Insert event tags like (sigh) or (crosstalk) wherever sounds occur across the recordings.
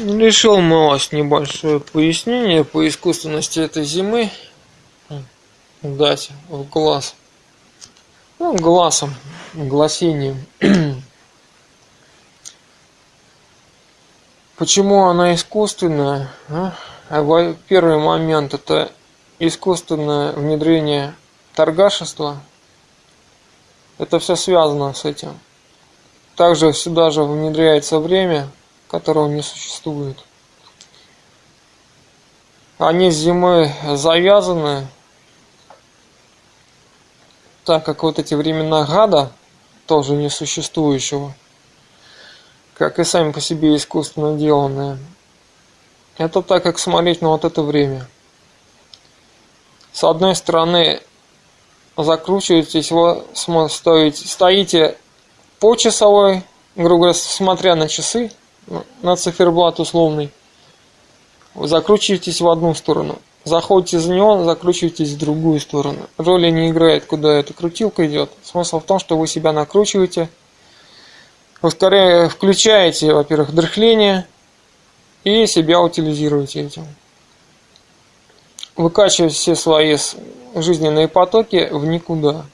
Решил малость небольшое пояснение по искусственности этой зимы дать в глаз. Ну, глазом, гласением. (clears throat) Почему она искусственная? А? а первый момент это искусственное внедрение торгашества. Это все связано с этим. Также сюда же внедряется время, которого не существует. Они зимой завязаны, так как вот эти времена гада, тоже несуществующего, как и сами по себе искусственно деланные, это так как смотреть на вот это время. С одной стороны, закручиваетесь, вы стоите, стоите по часовой, грубо говоря, смотря на часы, на циферблат условный, закручиваетесь в одну сторону. Заходите за него, закручиваетесь в другую сторону. Роли не играет, куда эта крутилка идет. Смысл в том, что вы себя накручиваете, вы скорее включаете, во-первых, дрыхление и себя утилизируете этим. Выкачиваете все свои жизненные потоки в никуда.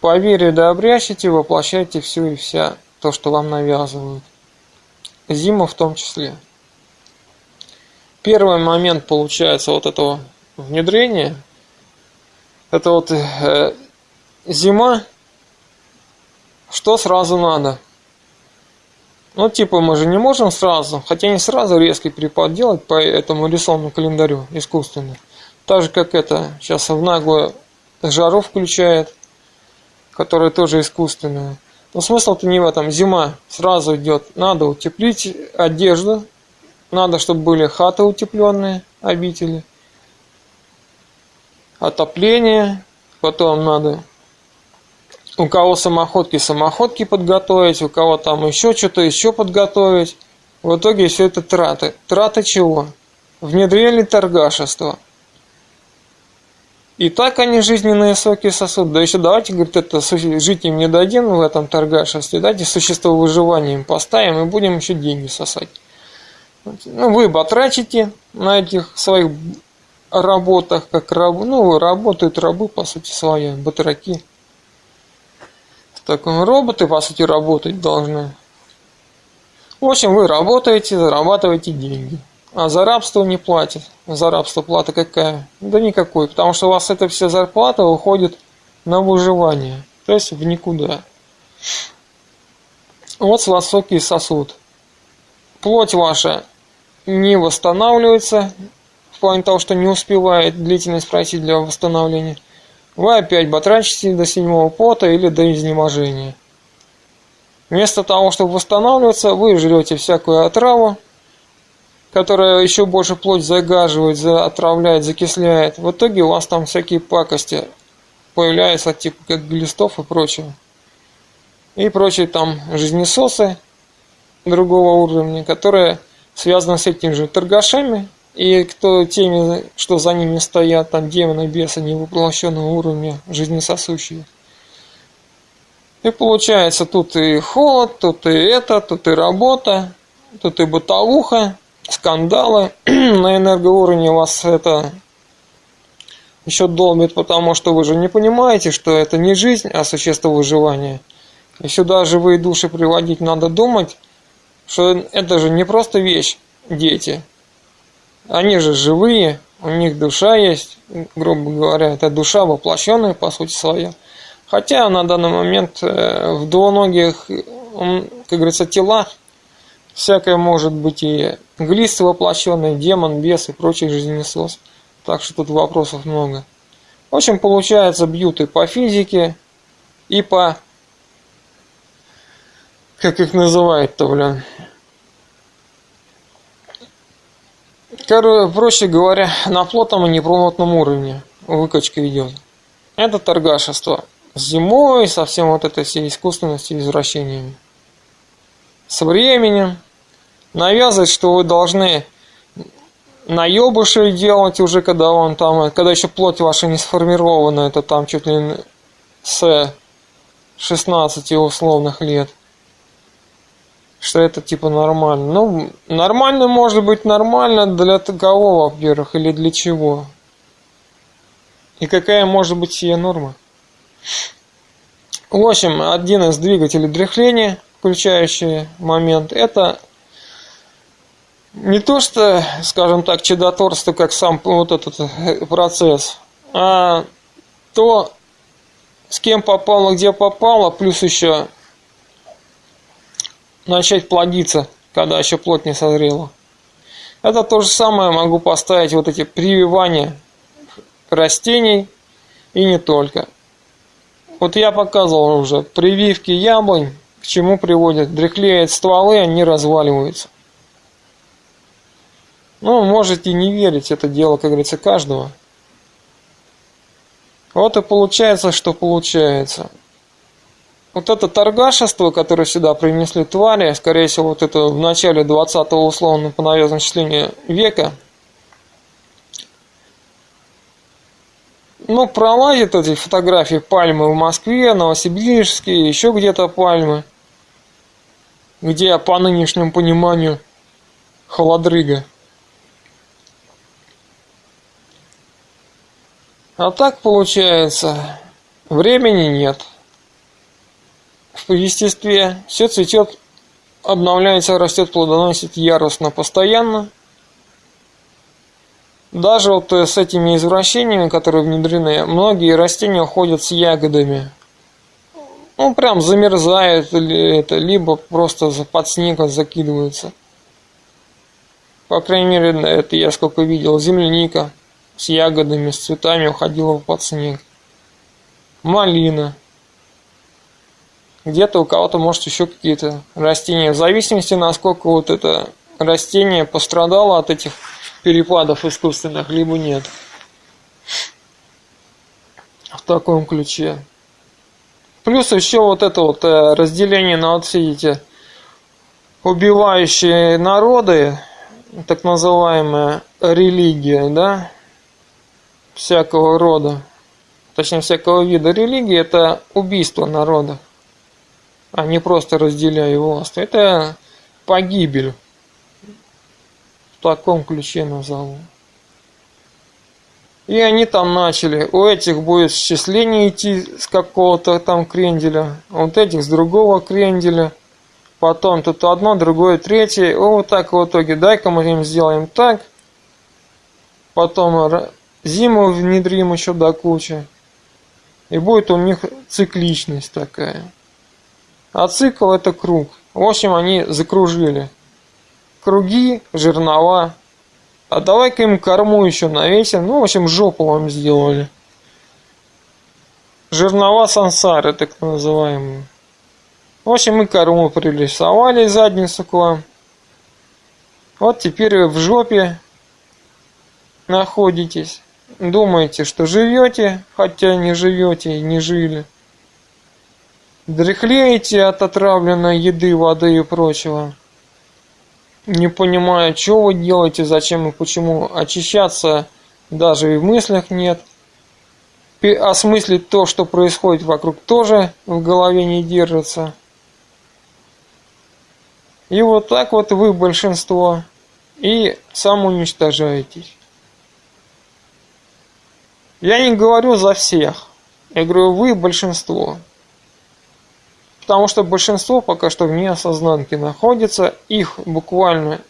По вере да обрящите, воплощайте все и вся то, что вам навязывают. Зима в том числе. Первый момент получается вот этого внедрения. Это вот э, зима. Что сразу надо? Ну, типа, мы же не можем сразу, хотя не сразу резкий перепад делать по этому рисованному календарю искусственно. Так же, как это, сейчас в наглую жару включает, которая тоже искусственная. Но смысл-то не в этом. Зима сразу идет. Надо утеплить одежду. Надо, чтобы были хаты утепленные, обители. Отопление. Потом надо у кого самоходки, самоходки подготовить, у кого там еще что-то еще подготовить. В итоге все это траты. Траты чего? Внедрили торгашество – и так они жизненные соки сосут. Да еще давайте, говорит, это жить им не дадим в этом торгашестве. Давайте существо выживания им поставим и будем еще деньги сосать. Ну, вы батрачите на этих своих работах, как раб, ну, работают рабы, по сути, свои, батраки. Так, роботы, по сути, работать должны. В общем, вы работаете, зарабатываете деньги. А за рабство не платят. За рабство плата какая? Да никакой, потому что у вас эта вся зарплата уходит на выживание, то есть в никуда. Вот с вас сосуд. Плоть ваша не восстанавливается, в плане того, что не успевает длительность пройти для восстановления. Вы опять батрачите до седьмого пота или до изнеможения. Вместо того, чтобы восстанавливаться, вы жрете всякую отраву, которая еще больше плоть загаживает, за, отравляет, закисляет. В итоге у вас там всякие пакости появляются, типа как глистов и прочего. И прочие там жизнесосы другого уровня, которые связаны с этими же торгашами, и кто теми, что за ними стоят, там демоны, бесы невоплощенного уровня, жизнесосущие. И получается, тут и холод, тут и это, тут и работа, тут и бытовуха, скандалы (clears throat) на энергоуровне вас это еще долбит, потому что вы же не понимаете, что это не жизнь, а существо выживания. И сюда живые души приводить надо думать, что это же не просто вещь, дети. Они же живые, у них душа есть, грубо говоря, это душа воплощенная, по сути своя. Хотя на данный момент э, в двуногих, как говорится, телах Всякое может быть и глист воплощенный, демон, бес и прочий жизненесос. Так что тут вопросов много. В общем, получается, бьют и по физике, и по... Как их называют-то, блин? Короче, проще говоря, на плотном и неплотном уровне выкачка идет. Это торгашество. Зимой, со всем вот этой всей искусственностью и извращениями с временем навязывать, что вы должны наебыши делать уже, когда он там, когда еще плоть ваша не сформирована, это там чуть ли с 16 условных лет. что это типа нормально. Ну, нормально может быть нормально для кого, во-первых, или для чего. И какая может быть сия норма? В общем, один из двигателей дряхления, включающий момент, это не то, что, скажем так, чудотворство, как сам вот этот процесс, а то, с кем попало, где попало, плюс еще начать плодиться, когда еще плоть не созрела. Это то же самое могу поставить вот эти прививания растений и не только. Вот я показывал уже прививки яблонь, к чему приводят. Дряхлеют стволы, они разваливаются. Ну, можете не верить, это дело, как говорится, каждого. Вот и получается, что получается. Вот это торгашество, которое сюда принесли твари, скорее всего, вот это в начале 20-го условно по навязанному числению века – ну, эти фотографии пальмы в Москве, Новосибирске, еще где-то пальмы, где по нынешнему пониманию холодрыга. А так получается, времени нет. В естестве все цветет, обновляется, растет, плодоносит яростно, постоянно – даже вот э, с этими извращениями, которые внедрены, многие растения уходят с ягодами. Ну, прям замерзают, это, либо просто под снег закидываются. По крайней мере, это я сколько видел. Земляника с ягодами, с цветами уходила под снег. Малина. Где-то у кого-то, может, еще какие-то растения. В зависимости, насколько вот это растение пострадало от этих перепадов искусственных, либо нет. В таком ключе. Плюс еще вот это вот э, разделение на вот все эти убивающие народы, так называемая религия, да, всякого рода, точнее всякого вида религии, это убийство народа, а не просто разделяя власть. Это погибель таком ключе назову. И они там начали. У этих будет счисление идти с какого-то там кренделя, вот этих с другого кренделя. Потом тут одно, другое, третье. вот так в итоге. Дай-ка мы им сделаем так. Потом зиму внедрим еще до кучи. И будет у них цикличность такая. А цикл это круг. В общем, они закружили круги, жернова. А давай-ка им корму еще навесим. Ну, в общем, жопу вам сделали. Жернова сансары, так называемые. В общем, мы корму пририсовали задницу к вам. Вот теперь вы в жопе находитесь. Думаете, что живете, хотя не живете и не жили. Дряхлеете от отравленной еды, воды и прочего не понимая, что вы делаете, зачем и почему. Очищаться даже и в мыслях нет. Осмыслить то, что происходит вокруг, тоже в голове не держится. И вот так вот вы большинство и самоуничтожаетесь. Я не говорю за всех. Я говорю, вы большинство потому что большинство пока что вне осознанки находится, их буквально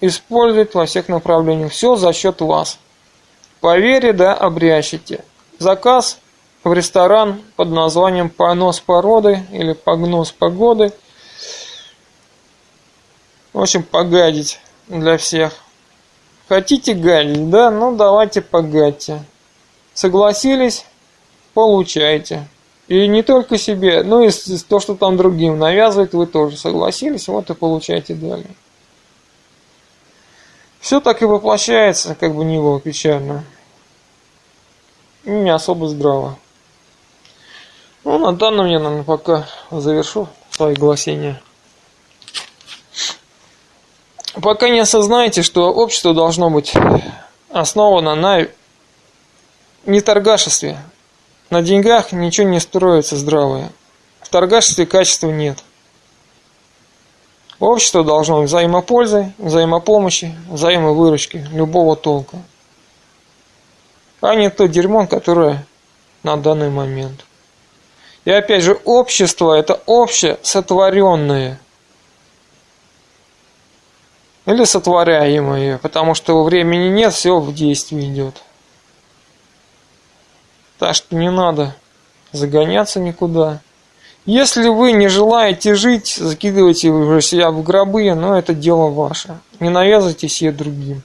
используют во всех направлениях. Все за счет вас. По да, обрящите. Заказ в ресторан под названием «Понос породы» или «Погнос погоды». В общем, погадить для всех. Хотите гадить, да? Ну, давайте погадьте. Согласились? Получайте. И не только себе, но и то, что там другим навязывает, вы тоже согласились, вот и получаете далее. Все так и воплощается, как бы не было печально. Не особо здраво. Ну, на данном я, наверное, пока завершу свои гласения. Пока не осознаете, что общество должно быть основано на неторгашестве, на деньгах ничего не строится здравое. В торгашестве качества нет. Общество должно быть взаимопользы, взаимопомощи, взаимовыручки любого толка. А не то дерьмо, которое на данный момент. И опять же, общество это общее сотворенное. Или сотворяемое, потому что времени нет, все в действии идет. Так что не надо загоняться никуда. Если вы не желаете жить, закидывайте уже себя в гробы, но это дело ваше. Не навязывайте себе другим.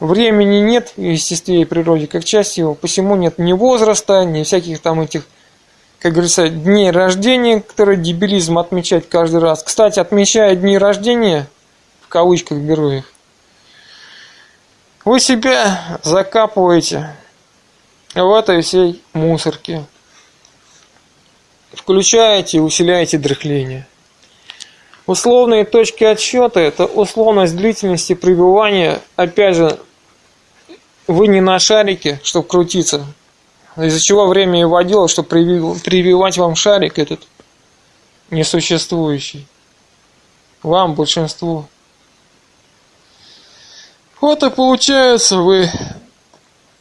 Времени нет в естестве и природе, как часть его, посему нет ни возраста, ни всяких там этих, как говорится, дней рождения, которые дебилизм отмечать каждый раз. Кстати, отмечая дни рождения, в кавычках беру их, вы себя закапываете в этой всей мусорке включаете и усиляете дрыхление. Условные точки отсчета – это условность длительности пребывания, опять же, вы не на шарике, чтобы крутиться, из-за чего время и водило, чтобы прививать вам шарик этот несуществующий. Вам, большинству. Вот и получается, вы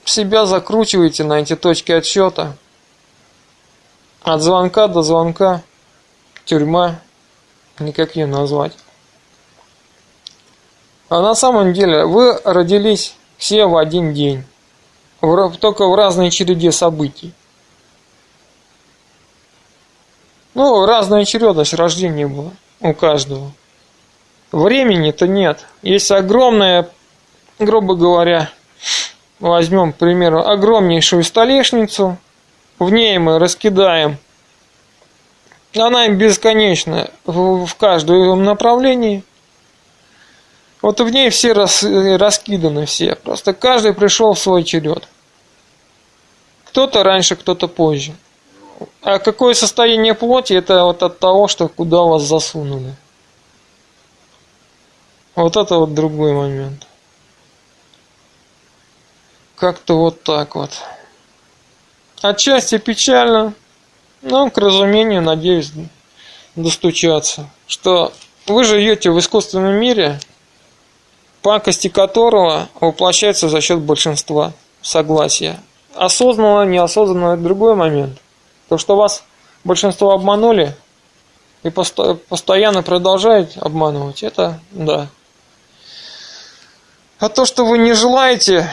себя закручиваете на эти точки отсчета – от звонка до звонка. Тюрьма. Никак ее назвать. А на самом деле вы родились все в один день. Только в разной череде событий. Ну, разная очередность рождения была у каждого. Времени-то нет. Есть огромная, грубо говоря, возьмем, к примеру, огромнейшую столешницу – в ней мы раскидаем. Она им бесконечна в, каждом направлении. Вот в ней все рас, раскиданы все. Просто каждый пришел в свой черед. Кто-то раньше, кто-то позже. А какое состояние плоти, это вот от того, что куда вас засунули. Вот это вот другой момент. Как-то вот так вот. Отчасти печально, но к разумению, надеюсь, достучаться, что вы живете в искусственном мире, пакости которого воплощается за счет большинства согласия. Осознанно, неосознанно – это другой момент. То, что вас большинство обманули и посто постоянно продолжают обманывать, это да. А то, что вы не желаете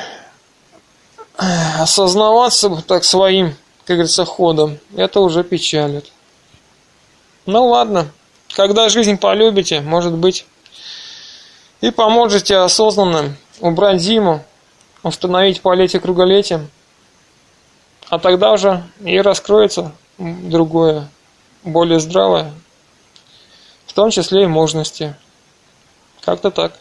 осознаваться так своим, как говорится, ходом, это уже печалит. Ну ладно, когда жизнь полюбите, может быть, и поможете осознанным убрать зиму, установить полетие круголетием, а тогда уже и раскроется другое, более здравое, в том числе и можности. Как-то так.